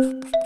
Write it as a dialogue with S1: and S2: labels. S1: you